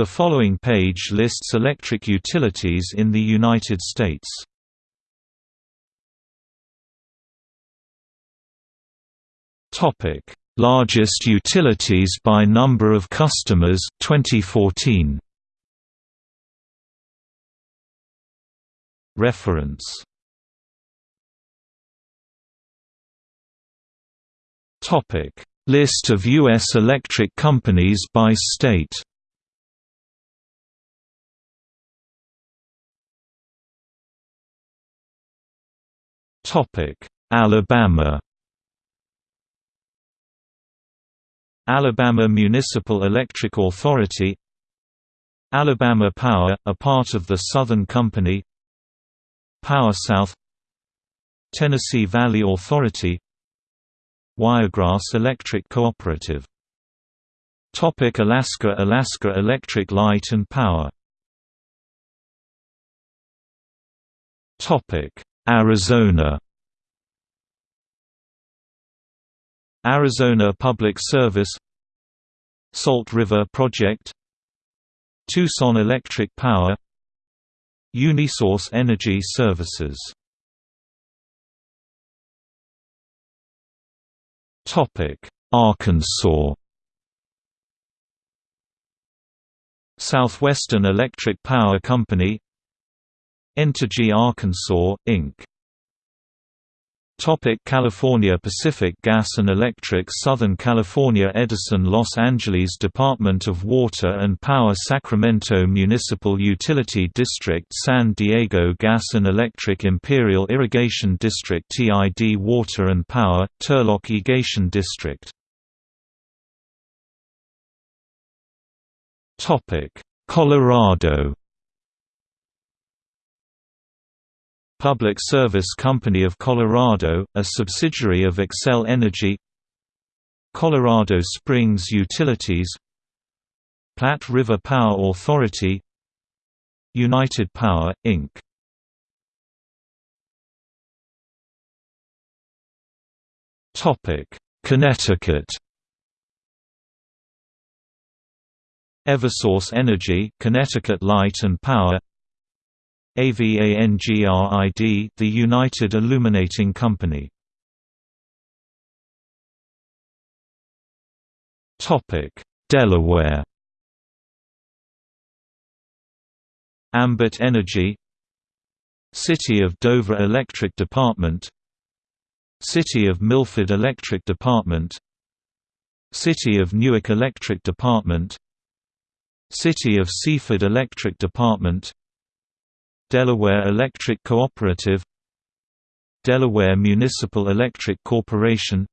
The following page lists electric utilities in the United States. Topic: Largest utilities by number of customers 2014. Reference Topic: List of US electric companies by state. Alabama. Alabama Municipal Electric Authority Alabama Power, a part of the Southern Company Power South Tennessee Valley Authority Wiregrass Electric Cooperative Topic Alaska Alaska Electric Light and Power Topic Arizona Arizona Public Service Salt River Project Tucson Electric Power Unisource Energy Services Arkansas Southwestern Electric Power Company Entergy Arkansas, Inc. Topic California Pacific Gas and Electric Southern California Edison Los Angeles Department of Water and Power Sacramento Municipal Utility District San Diego Gas and Electric Imperial Irrigation District TID Water and Power, Turlock Irrigation District Colorado Public Service Company of Colorado, a subsidiary of Xcel Energy Colorado Springs Utilities Platte River Power Authority United Power, Inc. Topic Connecticut Eversource Energy Connecticut Light and Power AVANGRID the United Illuminating Company. Topic: Delaware. Ambit Energy. City of Dover Electric Department. City of Milford Electric Department. City of Newark Electric Department. City of Seaford Electric Department Delaware Electric Cooperative Delaware Municipal Electric Corporation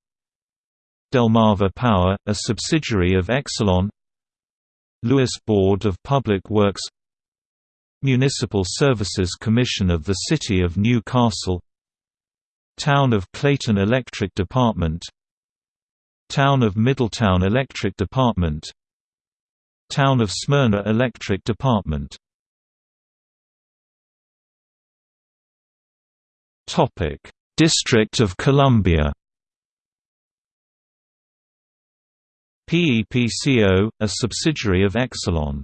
Delmarva Power, a subsidiary of Exelon Lewis Board of Public Works Municipal Services Commission of the City of New Castle Town of Clayton Electric Department Town of Middletown Electric Department Town of Smyrna Electric Department Topic: District of Columbia. PEPCO, a subsidiary of Exelon.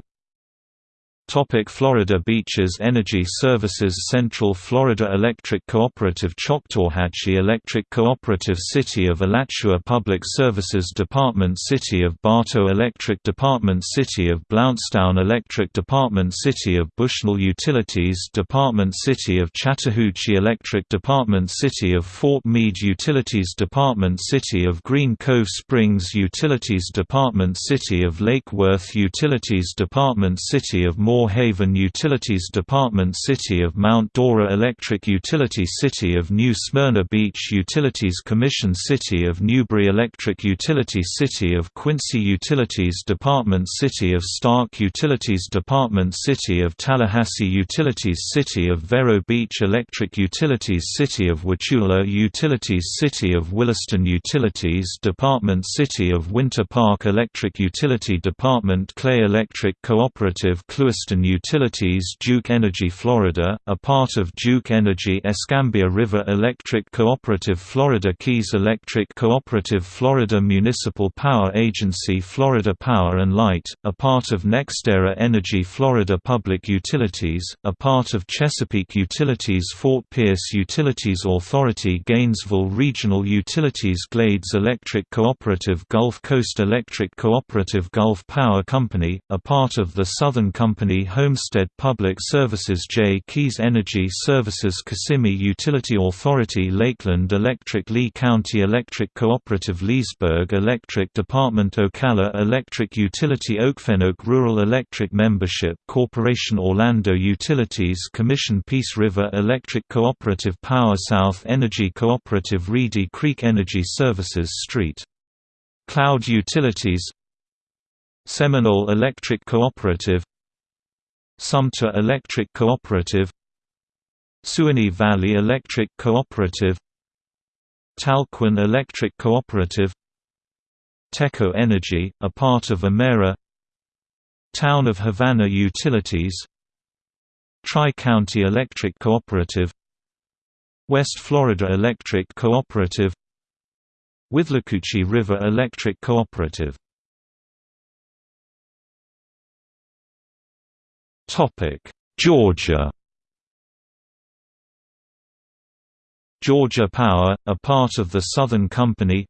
Topic Florida Beaches Energy Services Central Florida Electric Cooperative Choctawhatchee Electric Cooperative City of Alachua Public Services Department City of Bartow Electric Department City of Blountstown Electric Department City of Bushnell Utilities Department City of Chattahoochee Electric Department City of Fort Meade Utilities Department City of Green Cove Springs Utilities Department City of Lake Worth Utilities Department City of Moore Moore Haven Utilities Department City of Mount Dora Electric Utility City of New Smyrna Beach Utilities Commission City of Newberry Electric Utility City of Quincy Utilities Department City of Starke Utilities Department City of Tallahassee Utilities City of Vero Beach Electric Utilities City of Wauchula Utilities City of Williston Utilities Department City of Winter Park Electric Utility Department Clay Electric Cooperative Clewiston Western Utilities Duke Energy Florida, a part of Duke Energy Escambia River Electric Cooperative Florida Keys Electric Cooperative Florida Municipal Power Agency Florida Power and Light, a part of NextEra Energy Florida Public Utilities, a part of Chesapeake Utilities Fort Pierce Utilities Authority Gainesville Regional Utilities Glades Electric Cooperative Gulf Coast Electric Cooperative Gulf Power Company, a part of the Southern Company Homestead Public Services J. Keys Energy Services Kissimmee Utility Authority Lakeland Electric Lee County Electric Cooperative Leesburg Electric Department Ocala Electric Utility Okefenoke Rural Electric Membership Corporation Orlando Utilities Commission Peace River Electric Cooperative Power South Energy Cooperative Reedy Creek Energy Services Street. Cloud Utilities Seminole Electric Cooperative Sumter Electric Cooperative Suwannee Valley Electric Cooperative Talquin Electric Cooperative Teco Energy, a part of Emera Town of Havana Utilities Tri-County Electric Cooperative West Florida Electric Cooperative Withlacoochee River Electric Cooperative Georgia. Georgia Power, a part of the Southern Company.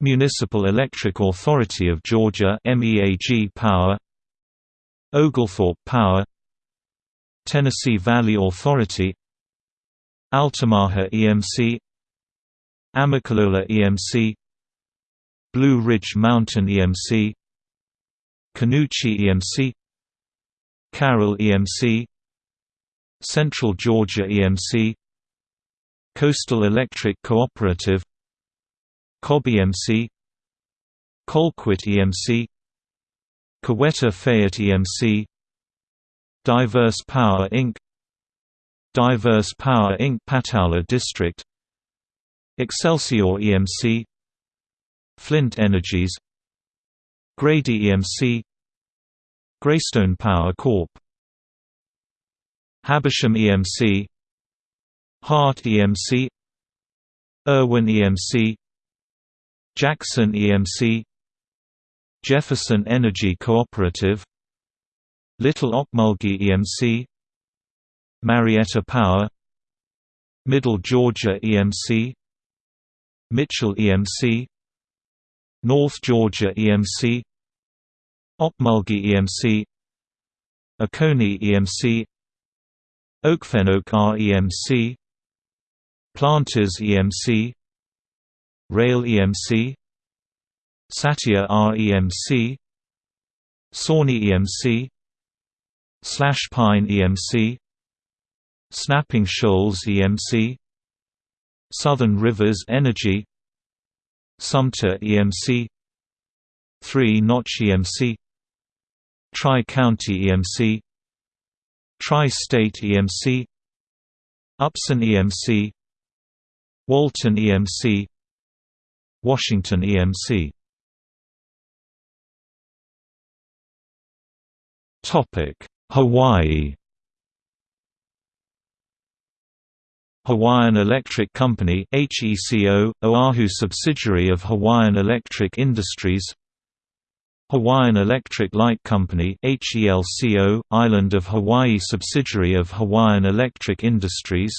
Municipal Electric Authority of Georgia MEAG Power. Oglethorpe Power. Tennessee Valley Authority. Altamaha EMC Amicalola EMC Blue Ridge Mountain EMC Canoochee EMC Carroll EMC Central Georgia EMC Coastal Electric Cooperative Cobb EMC Colquitt EMC Coweta Fayette EMC Diverse Power Inc. Diverse Power Inc. Pataula District Excelsior EMC Flint Energies Grady EMC Greystone Power Corp. Habersham EMC Hart EMC Irwin EMC Jackson EMC Jefferson Energy Cooperative. Little Ocmulgee EMC Marietta Power. Middle Georgia EMC Mitchell EMC North Georgia EMC Ocmulgee EMC Oconee EMC Okefenoke REMC Planters EMC Rayle EMC Satilla REMC Sawnee EMC Slash Pine EMC Snapping Shoals EMC Southern Rivers Energy Sumter EMC Three Notch EMC Tri-County EMC Tri-State EMC Upson EMC Walton EMC Washington EMC Hawaii. Hawaiian Electric Company HECO, Oahu subsidiary of Hawaiian Electric Industries Hawaiian Electric Light Company HELCO, Island of Hawaii subsidiary of Hawaiian Electric Industries.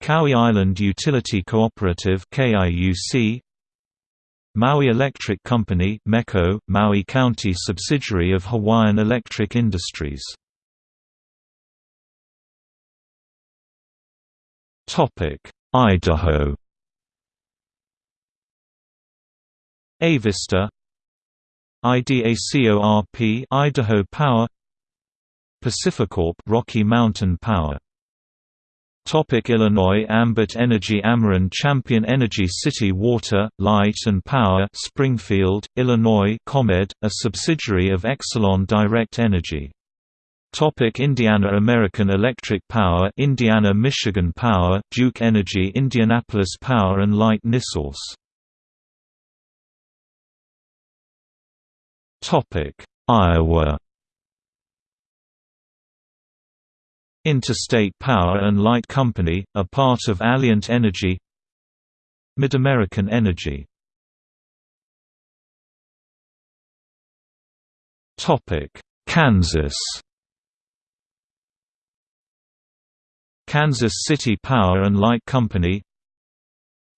Kauai Island Utility Cooperative KIUC Maui Electric Company MECO, Maui County subsidiary of Hawaiian Electric Industries. Idaho. Avista IDACORP Idaho Power Pacificorp Rocky Mountain Power Topic Illinois Ambit Energy Ameren Champion Energy City Water, Light and Power Springfield, Illinois ComEd, a subsidiary of Exelon Direct Energy. Topic Indiana American Electric Power Indiana Michigan Power Duke Energy Indianapolis Power and Light NiSource Topic: Iowa. Interstate Power and Light Company, a part of Alliant Energy. Mid-American Energy. Kansas. Kansas City Power and Light Company.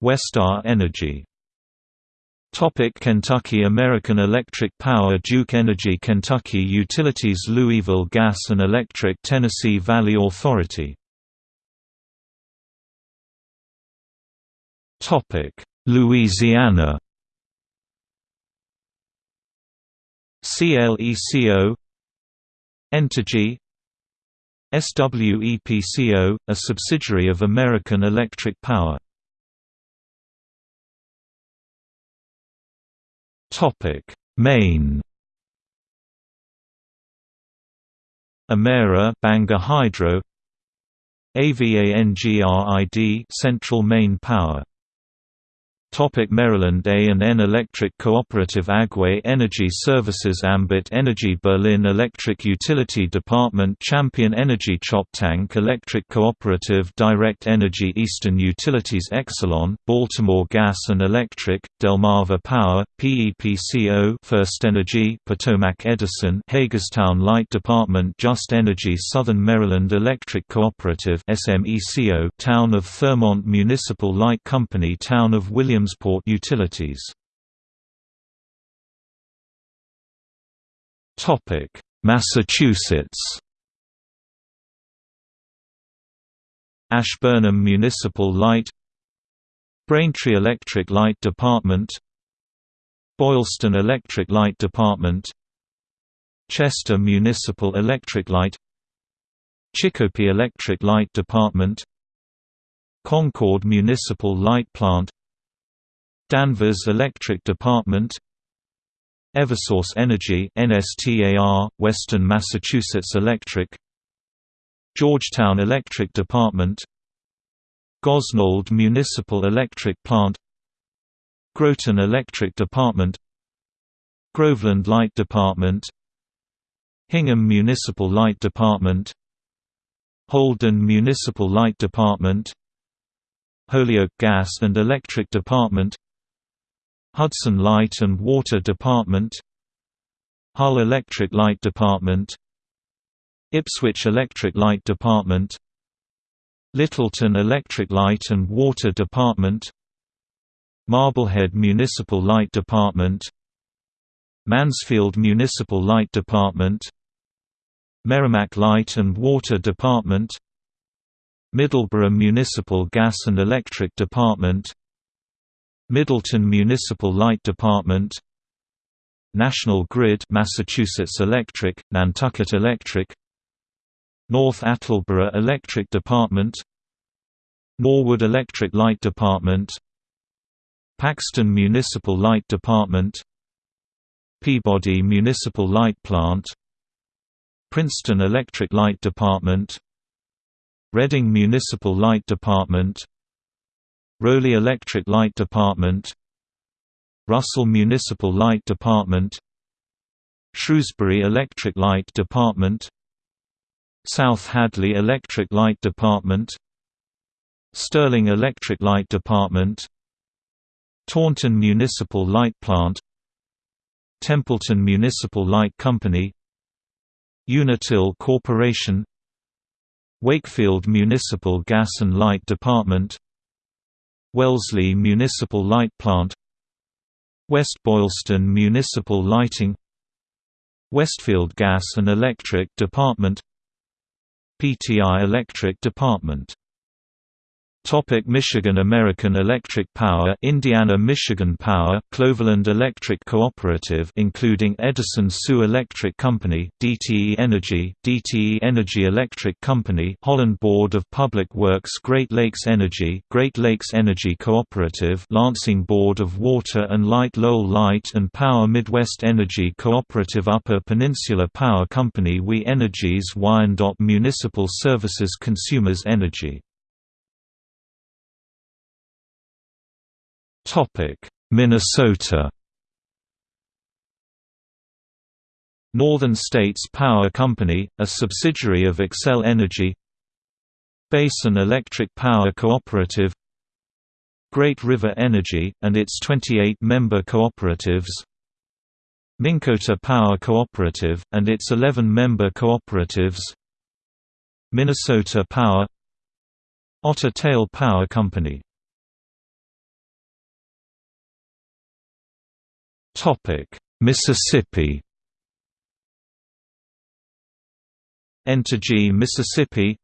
Westar Energy Topic Kentucky American Electric Power Duke Energy Kentucky Utilities Louisville Gas and Electric Tennessee Valley Authority Topic Louisiana CLECO Entergy SWEPCO, a subsidiary of American Electric Power Topic: Maine. Emera Bangor Hydro AVANGRID Central Maine Power Topic Maryland A&N Electric Cooperative Agway Energy Services Ambit Energy Berlin Electric Utility Department Champion Energy Choptank Electric Cooperative Direct Energy Eastern Utilities Exelon, Baltimore Gas and Electric, Delmarva Power, PEPCO First Energy Potomac Edison Hagerstown Light Department Just Energy Southern Maryland Electric Cooperative SMECO Town of Thurmont Municipal Light Company Town of Williams Williamsport Utilities. Massachusetts. Ashburnham Municipal Light. Braintree Electric Light Department. Boylston Electric Light Department. Chester Municipal Electric Light. Chicopee Electric Light Department. Concord Municipal Light Plant Danvers Electric Department Eversource Energy NSTAR, Western Massachusetts Electric Georgetown Electric Department Gosnold Municipal Electric Plant Groton Electric Department Groveland Light Department Hingham Municipal Light Department Holden Municipal Light Department Holyoke Gas and Electric Department Hudson Light and Water Department Hull Electric Light Department Ipswich Electric Light Department Littleton Electric Light and Water Department Marblehead Municipal Light Department Mansfield Municipal Light Department Merrimack Light and Water Department Middleborough Municipal Gas and Electric Department Middleton Municipal Light Department National Grid Massachusetts Electric, Nantucket Electric North Attleboro Electric Department Norwood Electric Light Department Paxton Municipal Light Department Peabody Municipal Light Plant Princeton Electric Light Department Reading Municipal Light Department Rowley Electric Light Department Russell Municipal Light Department Shrewsbury Electric Light Department South Hadley Electric Light Department Sterling Electric Light Department Taunton Municipal Light Plant Templeton Municipal Light Company Unitil Corporation Wakefield Municipal Gas and Light Department Wellesley Municipal Light Plant West Boylston Municipal Lighting Westfield Gas and Electric Department PTI Electric Department Topic Michigan American Electric Power Indiana Michigan Power Cloverland Electric Cooperative including Edison Sault Electric Company DTE Energy DTE Energy Electric Company Holland Board of Public Works Great Lakes Energy Great Lakes Energy Cooperative Lansing Board of Water and Light Lowell Light and Power Midwest Energy Cooperative Upper Peninsula Power Company We Energies Wyandotte Municipal Services Consumers Energy Minnesota. Northern States Power Company, a subsidiary of Xcel Energy. Basin Electric Power Cooperative. Great River Energy, and its 28 member cooperatives. Minnkota Power Cooperative, and its 11 member cooperatives. Minnesota Power. Otter Tail Power Company Mississippi Entergy Mississippi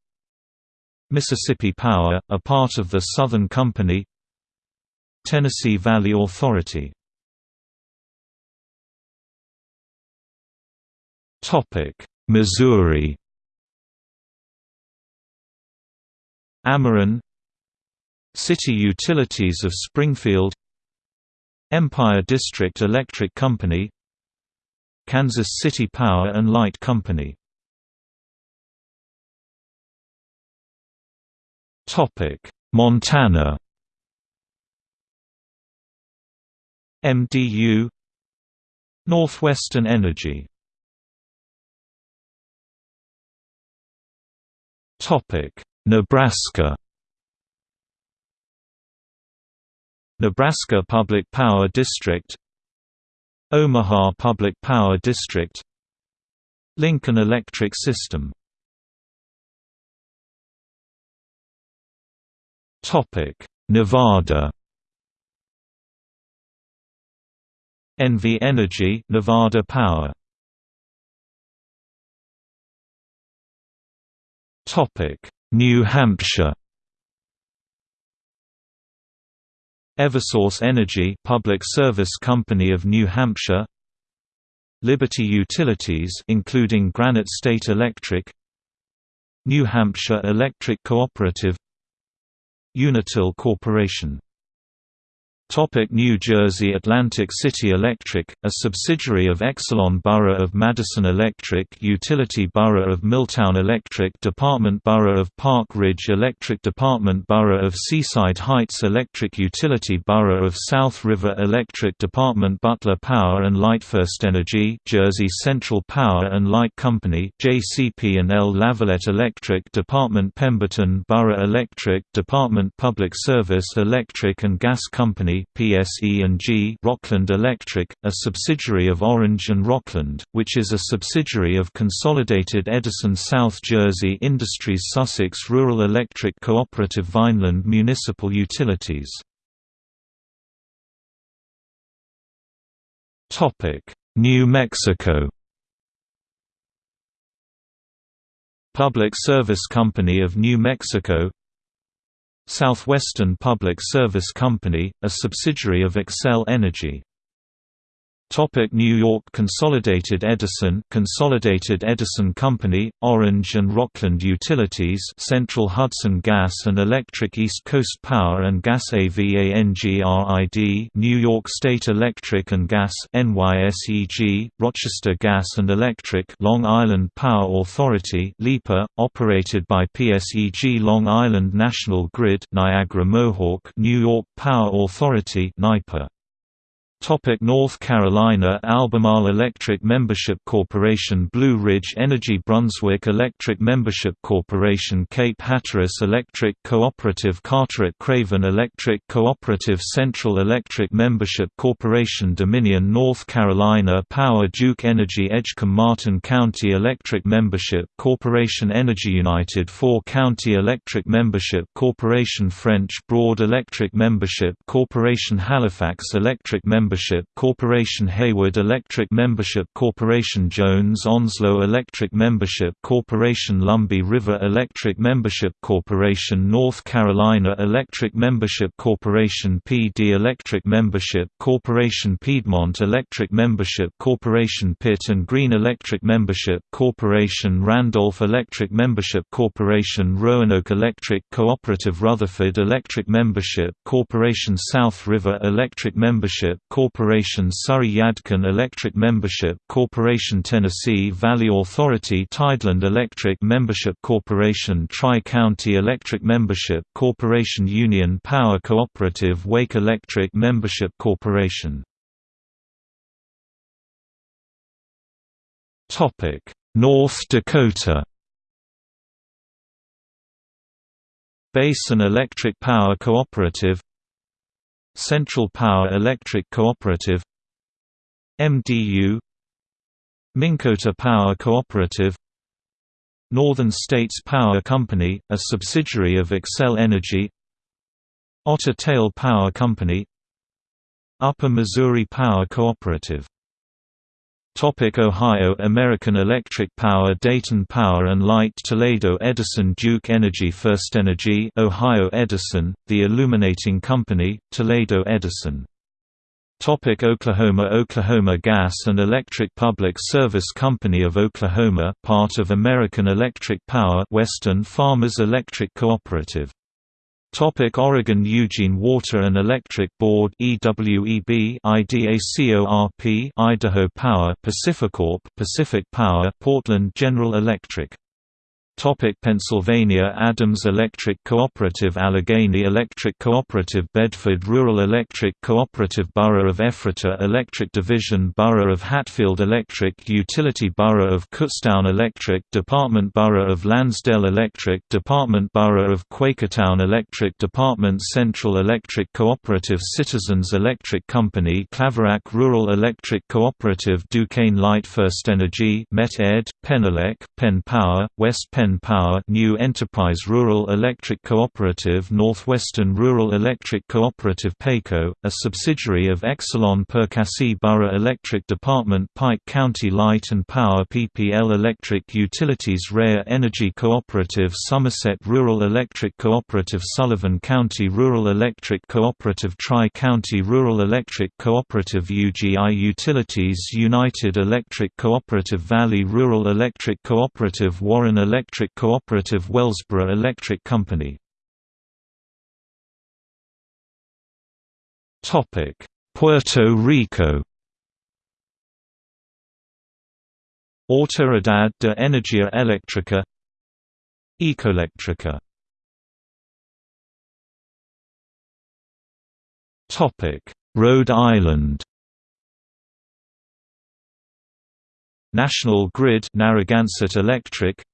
Mississippi Power, a part of the Southern Company Tennessee Valley Authority Missouri Ameren City Utilities of Springfield Empire District Electric Company Kansas City Power and Light Company. Montana. MDU Northwestern Energy. Nebraska Nebraska Public Power District Omaha Public Power District Lincoln Electric System. Nevada. NV Energy Nevada Power. Topic New Hampshire Eversource Energy Public Service Company of New Hampshire Liberty Utilities including Granite State Electric New Hampshire Electric Cooperative Unitil Corporation Topic New Jersey Atlantic City Electric, a subsidiary of Exelon Borough of Madison Electric Utility Borough of Milltown Electric Department Borough of Park Ridge Electric Department Borough of Seaside Heights Electric Utility Borough of South River Electric Department Butler Power and Light First Energy Jersey Central Power and Light Company JCP&L Lavallette Electric Department Pemberton Borough Electric Department Public Service Electric and Gas Company PSE&G Rockland Electric, a subsidiary of Orange and Rockland, which is a subsidiary of Consolidated Edison South Jersey Industries Sussex Rural Electric Cooperative Vineland Municipal Utilities. New Mexico. Public Service Company of New Mexico Southwestern Public Service Company, a subsidiary of Xcel Energy Topic New York Consolidated Edison Consolidated Edison Company, Orange and Rockland Utilities Central Hudson Gas and Electric East Coast Power and Gas AVANGRID New York State Electric and Gas NYSEG, Rochester Gas and Electric Long Island Power Authority LIPA, operated by PSEG Long Island National Grid Niagara Mohawk New York Power Authority NYPA Topic North Carolina Albemarle Electric Membership Corporation Blue Ridge Energy Brunswick Electric Membership Corporation Cape Hatteras Electric Cooperative Carteret Craven Electric Cooperative Central Electric Membership Corporation Dominion North Carolina Power Duke Energy Edgecombe Martin County Electric Membership Corporation Energy United Four County Electric Membership Corporation French Broad Electric Membership Corporation Halifax Electric Membership Membership Corporation Haywood Electric Membership Corporation Jones Onslow Electric Membership Corporation Lumbee River Electric Membership Corporation North Carolina Electric Membership Corporation Pee Dee Electric Membership Corporation Piedmont Electric Membership Corporation Pitt and Greene Electric Membership Corporation Randolph Electric Membership Corporation Roanoke Electric Cooperative Rutherford Electric Membership Corporation South River Electric Membership Corporation Surry Yadkin Electric Membership Corporation Tennessee Valley Authority Tideland Electric Membership Corporation Tri-County Electric Membership Corporation Union Power Cooperative Wake Electric Membership Corporation North Dakota. Basin Electric Power Cooperative Central Power Electric Cooperative MDU Minnkota Power Cooperative Northern States Power Company, a subsidiary of Xcel Energy Otter Tail Power Company Upper Missouri Power Cooperative Topic Ohio American Electric Power Dayton Power and Light Toledo Edison Duke Energy First Energy Ohio Edison, the illuminating company, Toledo Edison. Topic Oklahoma Oklahoma Gas and Electric Public Service Company of Oklahoma part of American Electric Power Western Farmers Electric Cooperative Topic Oregon Eugene Water and Electric Board EWEB IDACORP Idaho Power Pacificorp Pacific Power Portland General Electric Topic Pennsylvania Adams Electric Cooperative Allegheny Electric Cooperative Bedford Rural Electric Cooperative Borough of Ephrata Electric Division Borough of Hatfield Electric Utility Borough of Kutztown Electric Department Borough of Lansdale Electric Department Borough of Quakertown Electric Department Central Electric Cooperative Citizens Electric Company Claverack Rural Electric Cooperative Duquesne Light First Energy Met Ed, Penelec, Penn Power, West Penn Penn Power New Enterprise Rural Electric Cooperative Northwestern Rural Electric Cooperative PECO, a subsidiary of Exelon Perkasie Borough Electric Department Pike County Light and Power PPL Electric Utilities Rare Energy Cooperative Somerset Rural Electric Cooperative Sullivan County Rural Electric Cooperative Tri-County Rural Electric Cooperative UGI Utilities United Electric Cooperative Valley Rural Electric Cooperative Warren Electric Electric Cooperative Wellsboro Electric Company. Puerto Rico. Autoridad de Energía Eléctrica. Ecoelectrica Rhode Island. National Grid Narragansett Electric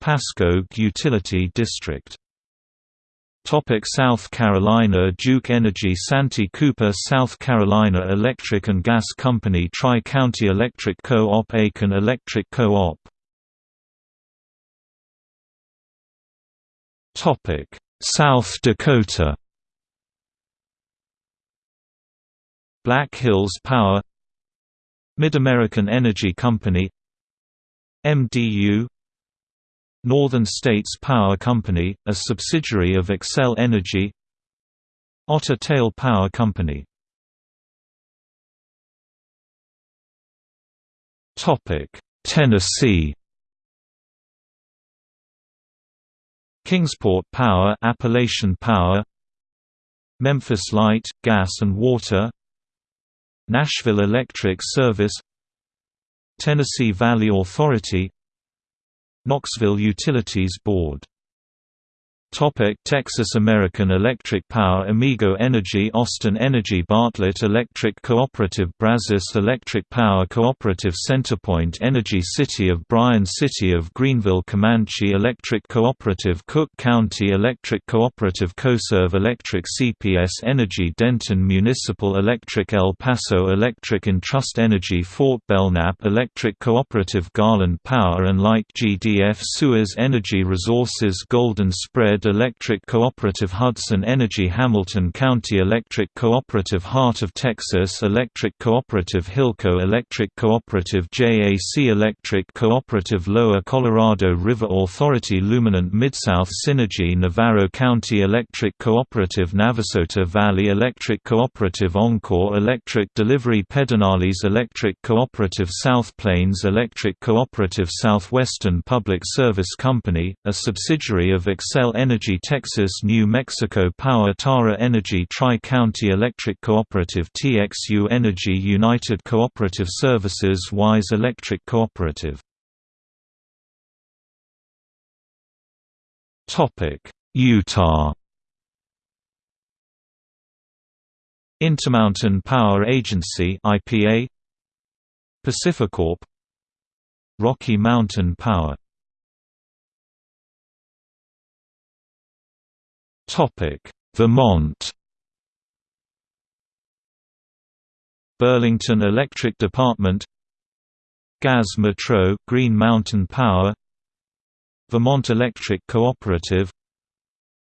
Pasco Utility District. Topic South Carolina Duke Energy Santee Cooper South Carolina Electric and Gas Company Tri-County Electric Co-op Aiken Electric Co-op. South Dakota. Black Hills Power. Mid-American Energy Company. MDU Northern States Power Company, a subsidiary of Xcel Energy. Otter Tail Power Company. Tennessee. Kingsport Power Appalachian Power. Memphis Light, Gas and Water. Nashville Electric Service. Tennessee Valley Authority Knoxville Utilities Board Topic Texas American Electric Power Amigo Energy Austin Energy Bartlett Electric Cooperative Brazos Electric Power Cooperative Centerpoint Energy City of Bryan City of Greenville Comanche Electric Cooperative Cooke County Electric Cooperative CoServ Electric CPS Energy Denton Municipal Electric El Paso Electric Entrust Energy Fort Belknap Electric Cooperative Garland Power and Light GDF Suez Energy Resources Golden Spread Electric Cooperative Hudson Energy Hamilton County Electric Cooperative Heart of Texas Electric Cooperative Hilco Electric Cooperative JAC Electric Cooperative Lower Colorado River Authority Luminant Midsouth Synergy Navarro County Electric Cooperative Navasota Valley Electric Cooperative Oncor Electric Delivery Pedernales Electric Cooperative South Plains Electric Cooperative Southwestern Public Service Company, a subsidiary of Xcel Energy Energy Texas New Mexico Power Tara Energy Tri-County Electric Cooperative TXU Energy United Cooperative Services Wise Electric Cooperative. Utah. Intermountain Power Agency IPA Pacificorp Rocky Mountain Power Vermont. Burlington Electric Department. Gaz Metro Green Mountain Power. Vermont Electric Cooperative.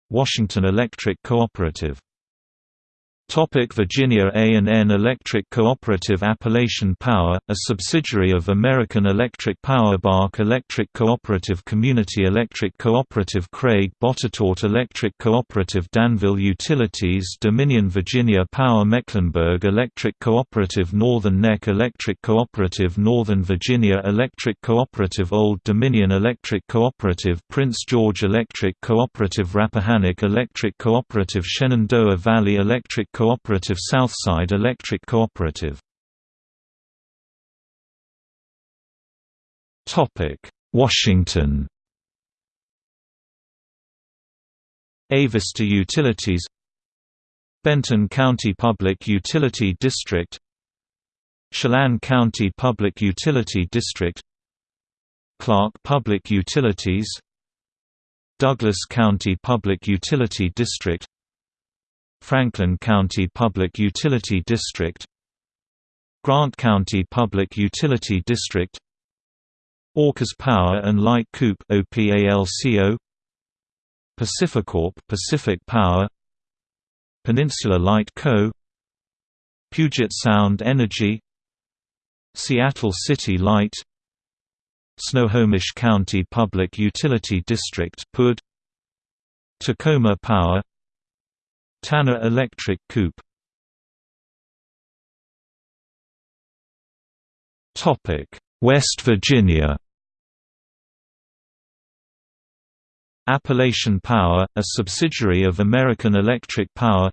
Washington Electric Cooperative Topic Virginia A&N Electric Cooperative Appalachian Power, a subsidiary of American Electric Power BARC Electric Cooperative Community Electric Cooperative Craig Botetourt Electric Cooperative Danville Utilities Dominion Virginia Power Mecklenburg Electric Cooperative Northern Neck Electric Cooperative Northern Virginia Electric Cooperative Old Dominion Electric Cooperative Prince George Electric Cooperative Rappahannock Electric Cooperative Shenandoah Valley Electric Cooperative Southside Electric Cooperative. Washington. Avista Utilities. Benton County Public Utility District. Chelan County Public Utility District. Clark Public Utilities. Douglas County Public Utility District Franklin County Public Utility District Grant County Public Utility District Orcas Power and Light Coop OPALCO Pacificorp Pacific Power Peninsula Light Co Puget Sound Energy Seattle City Light Snohomish County Public Utility District PUD Tacoma Power Tanner Electric Coupe. Topic West Virginia. Appalachian Power, a subsidiary of American Electric Power.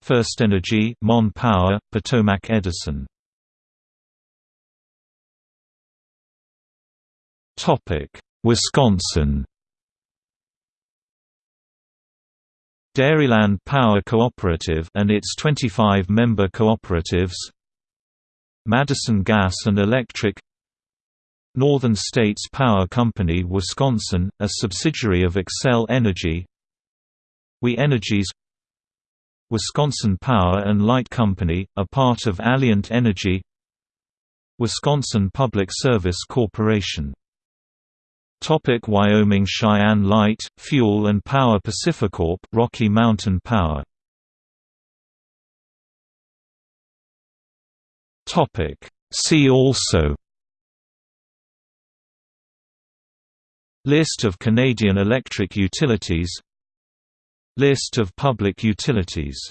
First Energy Mon Power, Potomac Edison. Wisconsin Dairyland Power Cooperative and its 25 member cooperatives Madison Gas and Electric Northern States Power Company Wisconsin, a subsidiary of Xcel Energy We Energies Wisconsin Power and Light Company, a part of Alliant Energy Wisconsin Public Service Corporation Topic Wyoming Cheyenne Light, Fuel and Power Pacificorp Rocky Mountain Power. Topic See also. List of Canadian electric utilities. List of public utilities